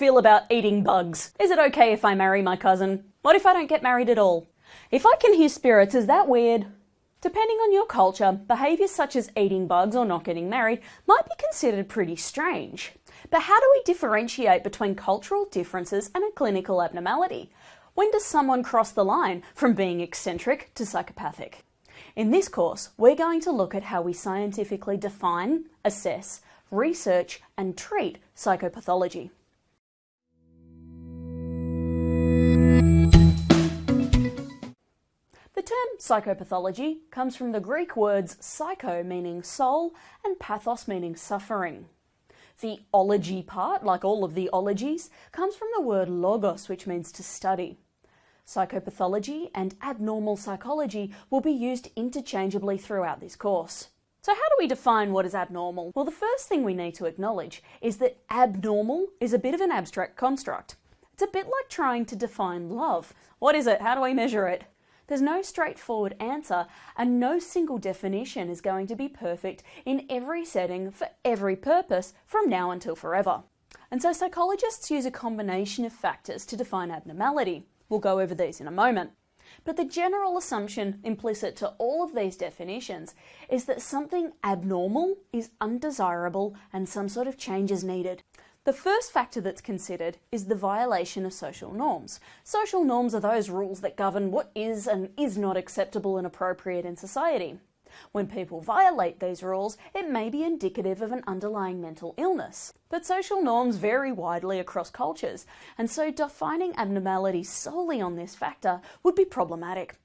feel about eating bugs? Is it okay if I marry my cousin? What if I don't get married at all? If I can hear spirits, is that weird? Depending on your culture, behaviours such as eating bugs or not getting married might be considered pretty strange. But how do we differentiate between cultural differences and a clinical abnormality? When does someone cross the line from being eccentric to psychopathic? In this course, we're going to look at how we scientifically define, assess, research and treat psychopathology. Psychopathology comes from the Greek words psycho meaning soul and pathos meaning suffering. The ology part, like all of the ologies, comes from the word logos, which means to study. Psychopathology and abnormal psychology will be used interchangeably throughout this course. So how do we define what is abnormal? Well, the first thing we need to acknowledge is that abnormal is a bit of an abstract construct. It's a bit like trying to define love. What is it? How do we measure it? There's no straightforward answer and no single definition is going to be perfect in every setting for every purpose from now until forever. And so psychologists use a combination of factors to define abnormality. We'll go over these in a moment. But the general assumption implicit to all of these definitions is that something abnormal is undesirable and some sort of change is needed. The first factor that's considered is the violation of social norms. Social norms are those rules that govern what is and is not acceptable and appropriate in society. When people violate these rules, it may be indicative of an underlying mental illness. But social norms vary widely across cultures, and so defining abnormality solely on this factor would be problematic.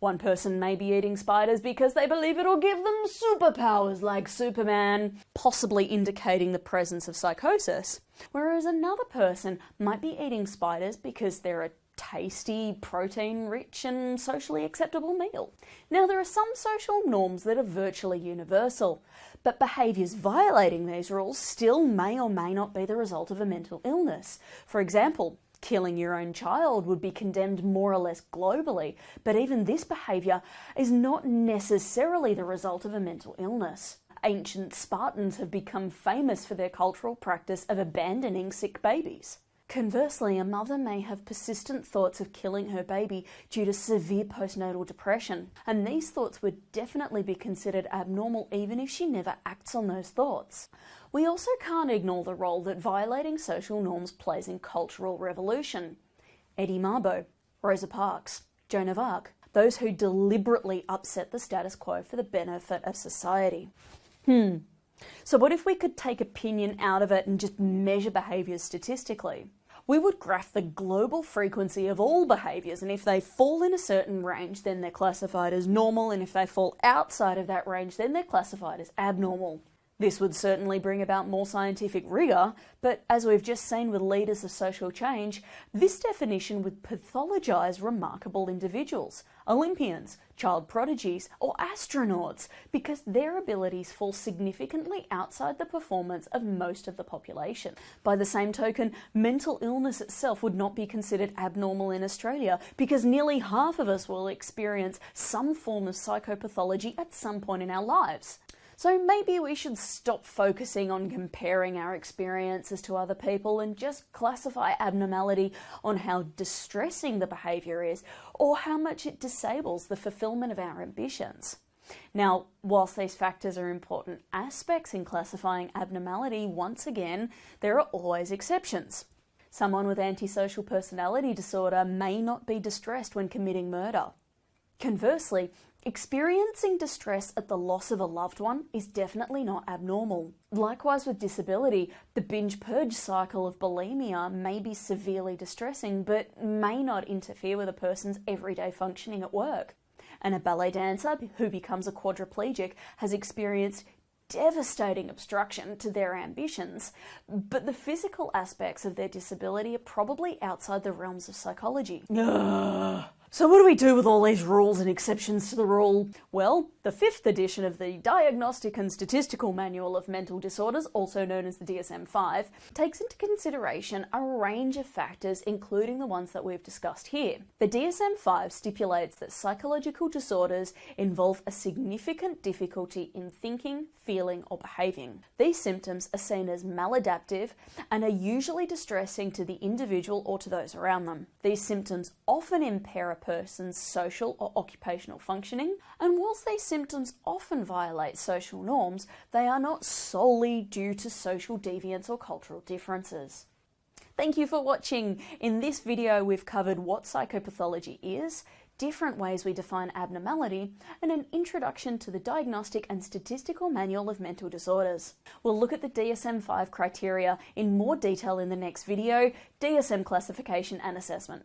One person may be eating spiders because they believe it'll give them superpowers like Superman, possibly indicating the presence of psychosis. Whereas another person might be eating spiders because they're a tasty, protein rich, and socially acceptable meal. Now, there are some social norms that are virtually universal, but behaviours violating these rules still may or may not be the result of a mental illness. For example, killing your own child would be condemned more or less globally, but even this behaviour is not necessarily the result of a mental illness. Ancient Spartans have become famous for their cultural practice of abandoning sick babies. Conversely, a mother may have persistent thoughts of killing her baby due to severe postnatal depression, and these thoughts would definitely be considered abnormal even if she never acts on those thoughts. We also can't ignore the role that violating social norms plays in cultural revolution. Eddie Mabo, Rosa Parks, Joan of Arc, those who deliberately upset the status quo for the benefit of society. Hmm. So what if we could take opinion out of it and just measure behaviours statistically? We would graph the global frequency of all behaviours and if they fall in a certain range then they're classified as normal and if they fall outside of that range then they're classified as abnormal. This would certainly bring about more scientific rigour, but as we've just seen with leaders of social change, this definition would pathologise remarkable individuals, Olympians, child prodigies, or astronauts, because their abilities fall significantly outside the performance of most of the population. By the same token, mental illness itself would not be considered abnormal in Australia, because nearly half of us will experience some form of psychopathology at some point in our lives. So maybe we should stop focusing on comparing our experiences to other people and just classify abnormality on how distressing the behaviour is or how much it disables the fulfilment of our ambitions. Now, whilst these factors are important aspects in classifying abnormality, once again, there are always exceptions. Someone with antisocial personality disorder may not be distressed when committing murder. Conversely, Experiencing distress at the loss of a loved one is definitely not abnormal. Likewise with disability, the binge purge cycle of bulimia may be severely distressing but may not interfere with a person's everyday functioning at work. And a ballet dancer who becomes a quadriplegic has experienced devastating obstruction to their ambitions, but the physical aspects of their disability are probably outside the realms of psychology. So, what do we do with all these rules and exceptions to the rule? Well, the fifth edition of the Diagnostic and Statistical Manual of Mental Disorders, also known as the DSM 5, takes into consideration a range of factors, including the ones that we've discussed here. The DSM 5 stipulates that psychological disorders involve a significant difficulty in thinking, feeling, or behaving. These symptoms are seen as maladaptive and are usually distressing to the individual or to those around them. These symptoms often impair a person's social or occupational functioning, and whilst these symptoms often violate social norms, they are not solely due to social deviance or cultural differences. Thank you for watching. In this video, we've covered what psychopathology is, different ways we define abnormality, and an introduction to the Diagnostic and Statistical Manual of Mental Disorders. We'll look at the DSM-5 criteria in more detail in the next video, DSM classification and assessment.